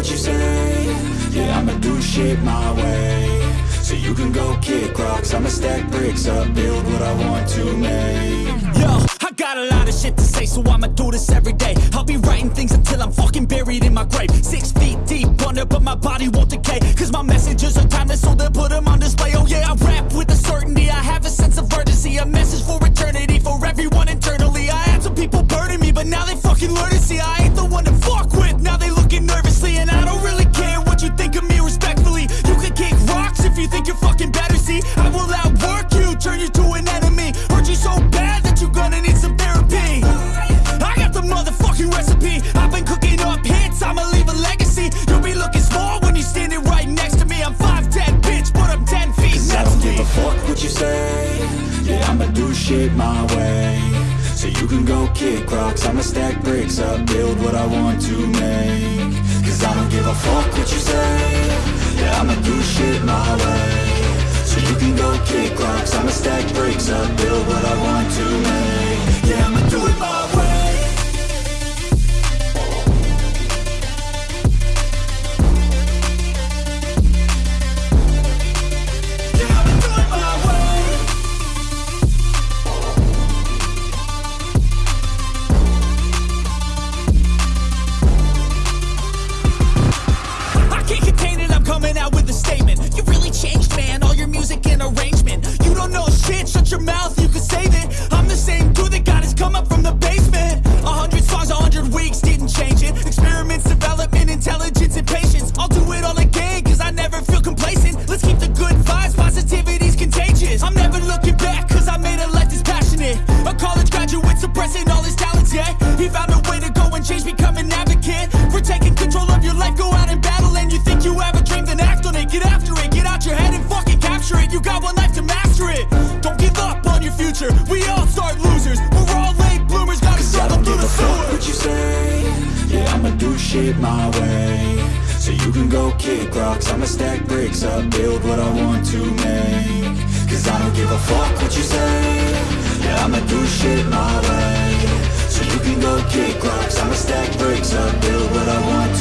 what you say Yeah, I'ma do shit my way So you can go kick rocks I'ma stack bricks up, build what I want to make Yo, I got a lot of shit to say, so I'ma do this every day. I'll be writing things until I'm fucking buried in my grave. Six feet deep under, but my body won't decay. Cause my messages are timeless, so they'll put do shit my way. So you can go kick rocks I'ma stack bricks up, build what I want to make. Cause I don't give a fuck what you say. Yeah, I'ma do shit my way. So you can go kick rocks I'ma stack bricks up, build what I want change, become an advocate. For taking control of your life, go out and battle. And you think you have a dream, then act on it. Get after it, get out your head and fucking capture it. You got one life to master it. Don't give up on your future. We all start losers. We're all late bloomers, gotta struggle through the a fuck sewer. what you say Yeah, I'ma do shit my way So you can go kick rocks I'ma stack bricks up, build what I want to make Cause I don't give a fuck what you say Yeah, I'ma do shit my way So you can go kick rocks. I'ma stack bricks up, build what I want to